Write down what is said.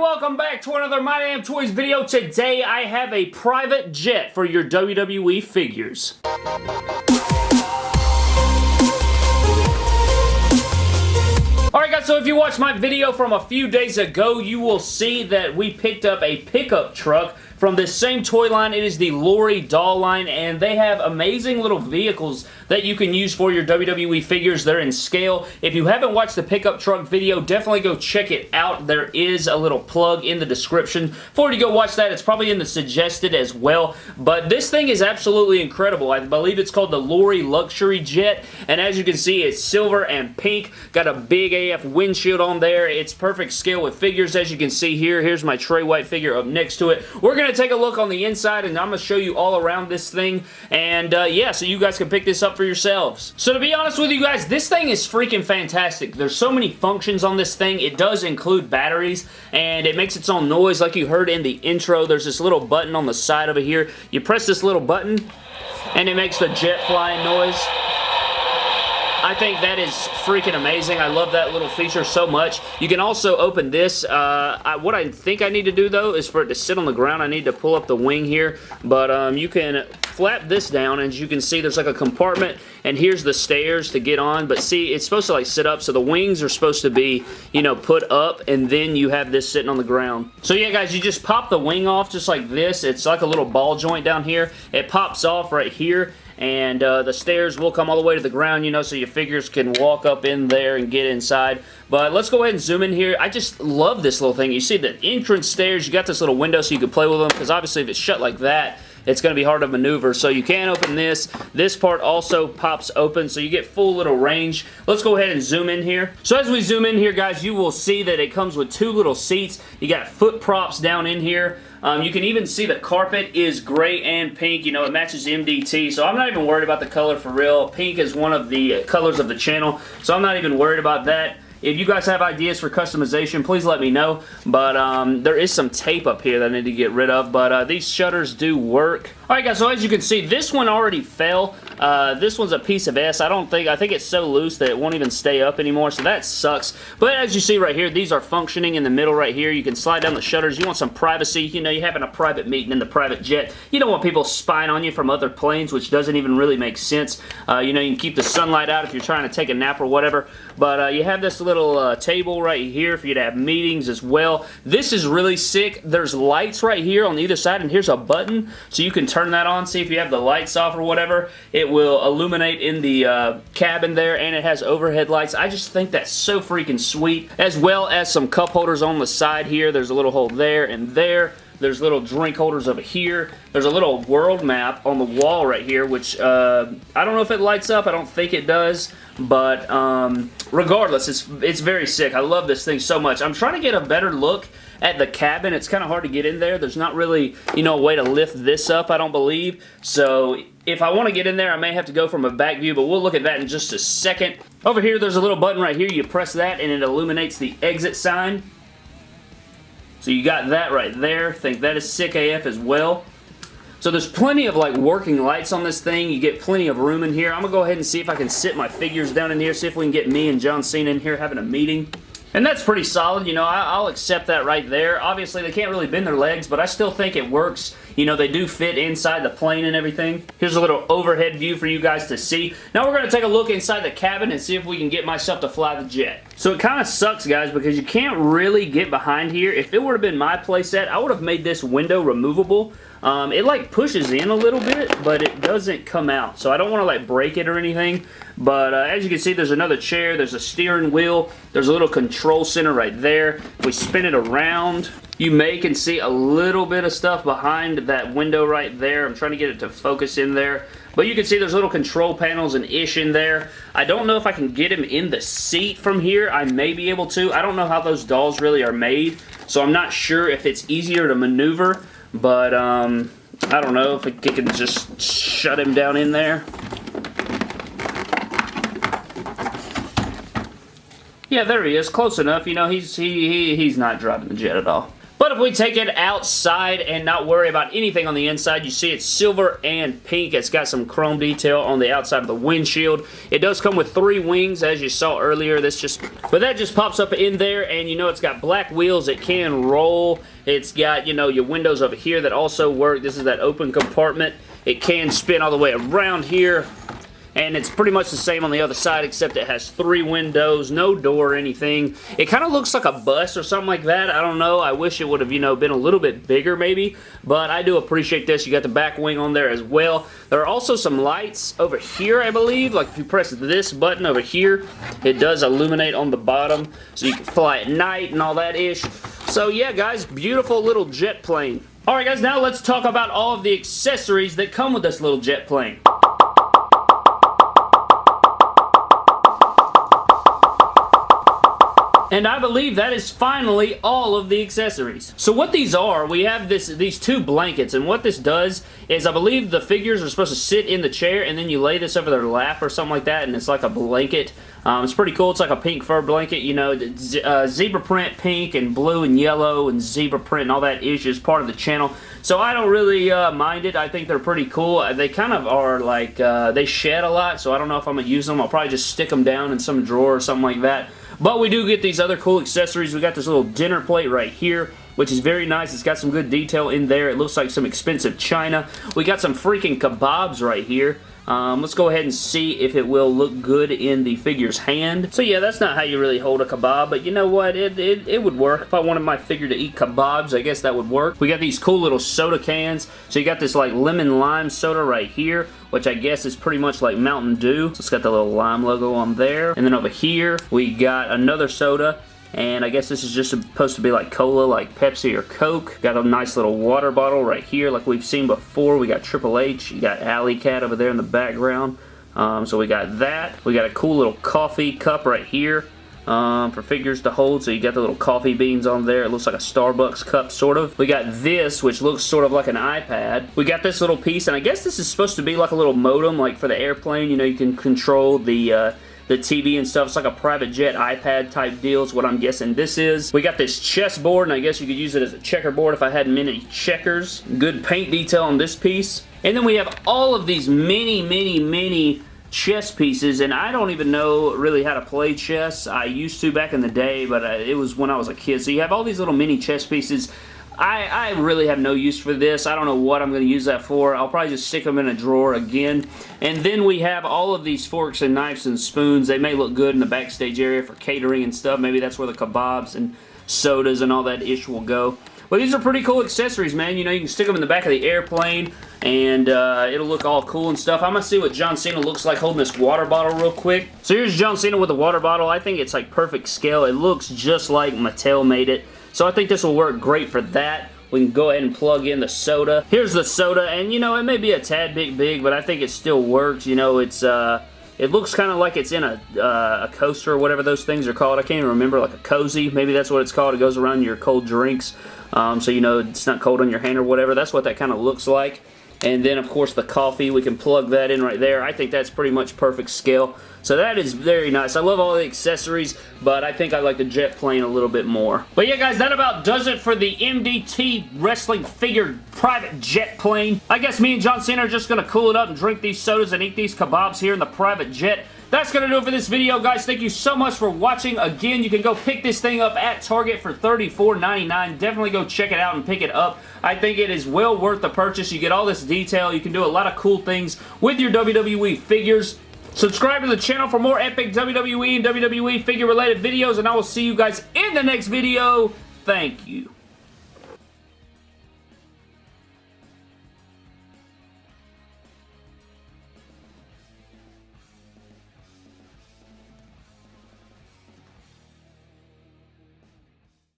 welcome back to another My Damn Toys video. Today I have a private jet for your WWE figures. Alright guys, so if you watched my video from a few days ago, you will see that we picked up a pickup truck from this same toy line. It is the Lori doll line, and they have amazing little vehicles that you can use for your WWE figures. They're in scale. If you haven't watched the pickup truck video, definitely go check it out. There is a little plug in the description for you to go watch that. It's probably in the suggested as well, but this thing is absolutely incredible. I believe it's called the Lori Luxury Jet, and as you can see, it's silver and pink. Got a big AF windshield on there. It's perfect scale with figures, as you can see here. Here's my Trey White figure up next to it. We're going to take a look on the inside, and I'm going to show you all around this thing, and uh, yeah, so you guys can pick this up for yourselves. So to be honest with you guys, this thing is freaking fantastic. There's so many functions on this thing. It does include batteries, and it makes its own noise like you heard in the intro. There's this little button on the side over here. You press this little button, and it makes the jet flying noise. I think that is freaking amazing. I love that little feature so much. You can also open this. Uh, I, what I think I need to do, though, is for it to sit on the ground. I need to pull up the wing here, but um, you can flap this down, and as you can see, there's like a compartment, and here's the stairs to get on, but see, it's supposed to like sit up, so the wings are supposed to be, you know, put up, and then you have this sitting on the ground. So yeah, guys, you just pop the wing off just like this. It's like a little ball joint down here. It pops off right here, and uh, the stairs will come all the way to the ground, you know, so your figures can walk up in there and get inside. But let's go ahead and zoom in here. I just love this little thing. You see the entrance stairs, you got this little window so you can play with them, because obviously if it's shut like that, it's going to be hard to maneuver. So you can open this. This part also pops open, so you get full little range. Let's go ahead and zoom in here. So as we zoom in here, guys, you will see that it comes with two little seats. You got foot props down in here. Um, you can even see the carpet is gray and pink. You know, it matches MDT, so I'm not even worried about the color for real. Pink is one of the colors of the channel, so I'm not even worried about that. If you guys have ideas for customization, please let me know. But um, there is some tape up here that I need to get rid of. But uh, these shutters do work. Alright guys, so as you can see, this one already fell. Uh, this one's a piece of S. I don't think, I think it's so loose that it won't even stay up anymore, so that sucks. But as you see right here, these are functioning in the middle right here. You can slide down the shutters. You want some privacy. You know, you're having a private meeting in the private jet. You don't want people spying on you from other planes, which doesn't even really make sense. Uh, you know, you can keep the sunlight out if you're trying to take a nap or whatever. But uh, you have this little uh, table right here for you to have meetings as well. This is really sick. There's lights right here on either side, and here's a button, so you can turn that on, see if you have the lights off or whatever. It will illuminate in the uh, cabin there, and it has overhead lights. I just think that's so freaking sweet, as well as some cup holders on the side here. There's a little hole there and there. There's little drink holders over here. There's a little world map on the wall right here, which uh, I don't know if it lights up. I don't think it does. But um, regardless, it's, it's very sick. I love this thing so much. I'm trying to get a better look at the cabin. It's kind of hard to get in there. There's not really, you know, a way to lift this up, I don't believe. So if I want to get in there, I may have to go from a back view, but we'll look at that in just a second. Over here, there's a little button right here. You press that, and it illuminates the exit sign. So you got that right there. Think that is sick AF as well. So there's plenty of like working lights on this thing. You get plenty of room in here. I'm going to go ahead and see if I can sit my figures down in here, see if we can get me and John Cena in here having a meeting. And that's pretty solid, you know, I'll accept that right there. Obviously, they can't really bend their legs, but I still think it works. You know, they do fit inside the plane and everything. Here's a little overhead view for you guys to see. Now we're going to take a look inside the cabin and see if we can get myself to fly the jet. So it kind of sucks, guys, because you can't really get behind here. If it would have been my playset, I would have made this window removable. Um, it like pushes in a little bit, but it doesn't come out. So I don't want to like break it or anything. But uh, as you can see, there's another chair. There's a steering wheel. There's a little control center right there. We spin it around, you may can see a little bit of stuff behind that window right there. I'm trying to get it to focus in there. But you can see there's little control panels and ish in there. I don't know if I can get him in the seat from here. I may be able to. I don't know how those dolls really are made. So I'm not sure if it's easier to maneuver. But um, I don't know if it can just shut him down in there. Yeah, there he is. Close enough. You know, he's he, he he's not driving the jet at all. But if we take it outside and not worry about anything on the inside, you see it's silver and pink. It's got some chrome detail on the outside of the windshield. It does come with three wings, as you saw earlier. This just, but that just pops up in there, and you know it's got black wheels. It can roll. It's got, you know, your windows over here that also work. This is that open compartment. It can spin all the way around here and it's pretty much the same on the other side except it has three windows, no door or anything. It kind of looks like a bus or something like that. I don't know. I wish it would have, you know, been a little bit bigger maybe, but I do appreciate this. You got the back wing on there as well. There are also some lights over here, I believe. Like if you press this button over here, it does illuminate on the bottom so you can fly at night and all that ish. So yeah, guys, beautiful little jet plane. Alright guys, now let's talk about all of the accessories that come with this little jet plane. And I believe that is finally all of the accessories. So what these are, we have this these two blankets, and what this does is I believe the figures are supposed to sit in the chair, and then you lay this over their lap or something like that, and it's like a blanket. Um, it's pretty cool. It's like a pink fur blanket, you know, uh, zebra print pink and blue and yellow and zebra print and all that is just part of the channel. So I don't really uh, mind it. I think they're pretty cool. Uh, they kind of are like, uh, they shed a lot, so I don't know if I'm going to use them. I'll probably just stick them down in some drawer or something like that. But we do get these other cool accessories. We got this little dinner plate right here which is very nice. It's got some good detail in there. It looks like some expensive china. We got some freaking kebabs right here. Um, let's go ahead and see if it will look good in the figure's hand. So yeah, that's not how you really hold a kebab, but you know what? It, it, it would work. If I wanted my figure to eat kebabs, I guess that would work. We got these cool little soda cans. So you got this like lemon lime soda right here, which I guess is pretty much like Mountain Dew. So it's got the little lime logo on there. And then over here, we got another soda and I guess this is just supposed to be like cola, like Pepsi or Coke. Got a nice little water bottle right here like we've seen before. We got Triple H. You got Alley Cat over there in the background. Um, so we got that. We got a cool little coffee cup right here. Um, for figures to hold. So you got the little coffee beans on there. It looks like a Starbucks cup, sort of. We got this, which looks sort of like an iPad. We got this little piece, and I guess this is supposed to be like a little modem, like for the airplane. You know, you can control the... Uh, the TV and stuff. It's like a private jet iPad type deal is what I'm guessing this is. We got this chess board, and I guess you could use it as a checkerboard if I had many checkers. Good paint detail on this piece. And then we have all of these many, many, many chess pieces, and I don't even know really how to play chess. I used to back in the day, but uh, it was when I was a kid. So you have all these little mini chess pieces I, I really have no use for this. I don't know what I'm going to use that for. I'll probably just stick them in a drawer again. And then we have all of these forks and knives and spoons. They may look good in the backstage area for catering and stuff. Maybe that's where the kebabs and sodas and all that ish will go. But these are pretty cool accessories, man. You know, you can stick them in the back of the airplane, and uh, it'll look all cool and stuff. I'm going to see what John Cena looks like holding this water bottle real quick. So here's John Cena with the water bottle. I think it's like perfect scale. It looks just like Mattel made it. So I think this will work great for that. We can go ahead and plug in the soda. Here's the soda, and you know, it may be a tad bit big, but I think it still works. You know, it's, uh, it looks kind of like it's in a, uh, a coaster or whatever those things are called. I can't even remember, like a cozy. Maybe that's what it's called. It goes around your cold drinks, um, so you know it's not cold on your hand or whatever. That's what that kind of looks like. And then, of course, the coffee. We can plug that in right there. I think that's pretty much perfect scale. So that is very nice. I love all the accessories, but I think I like the jet plane a little bit more. But yeah, guys, that about does it for the MDT Wrestling Figure Private Jet Plane. I guess me and John Cena are just going to cool it up and drink these sodas and eat these kebabs here in the private jet. That's going to do it for this video, guys. Thank you so much for watching. Again, you can go pick this thing up at Target for $34.99. Definitely go check it out and pick it up. I think it is well worth the purchase. You get all this detail. You can do a lot of cool things with your WWE figures. Subscribe to the channel for more epic WWE and WWE figure related videos, and I will see you guys in the next video. Thank you.